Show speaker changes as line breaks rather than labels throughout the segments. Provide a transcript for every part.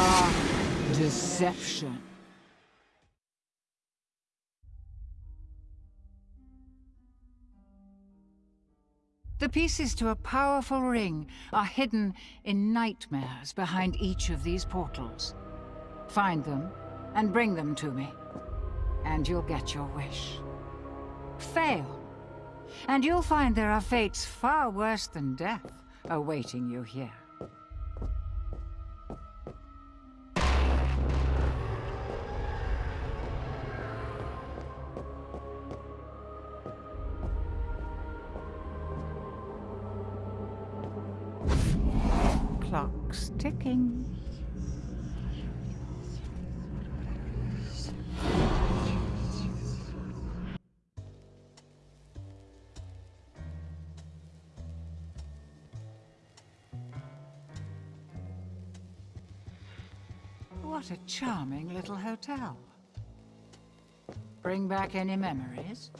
are deception. The pieces to a powerful ring are hidden in nightmares behind each of these portals. Find them and bring them to me, and you'll get your wish. Fail, and you'll find there are fates far worse than death awaiting you here. Clock's ticking. What a charming little hotel. Bring back any memories?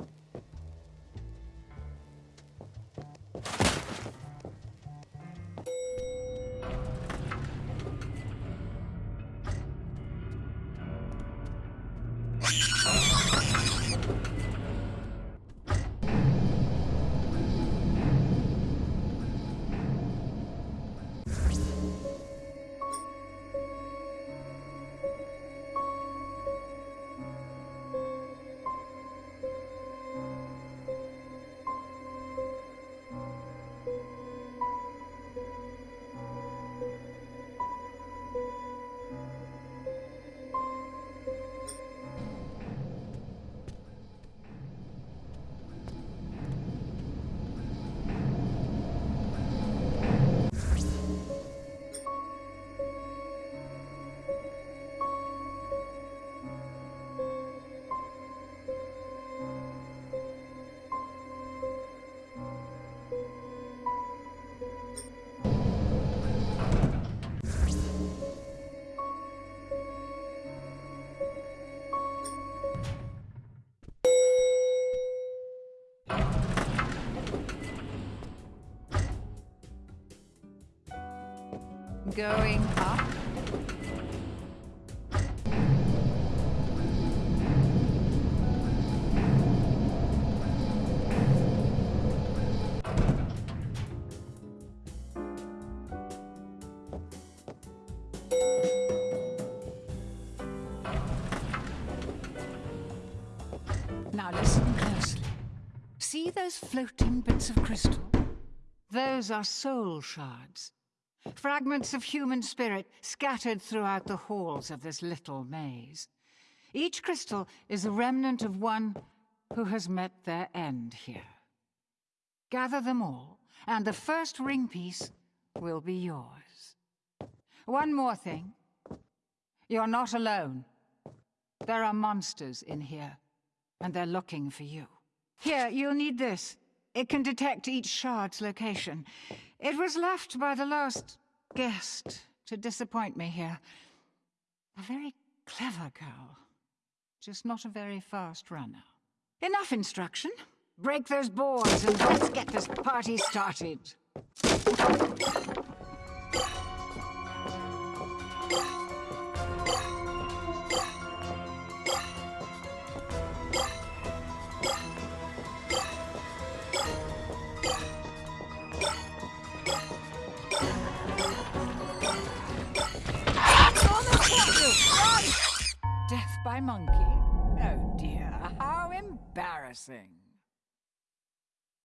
Going up? Now listen closely. See those floating bits of crystal? Those are soul shards. Fragments of human spirit scattered throughout the halls of this little maze. Each crystal is a remnant of one who has met their end here. Gather them all, and the first ring piece will be yours. One more thing. You're not alone. There are monsters in here, and they're looking for you. Here, you'll need this. It can detect each shard's location. It was left by the last guest to disappoint me here. A very clever girl, just not a very fast runner. Enough instruction. Break those boards and let's get this party started. Death by monkey? Oh dear, how embarrassing.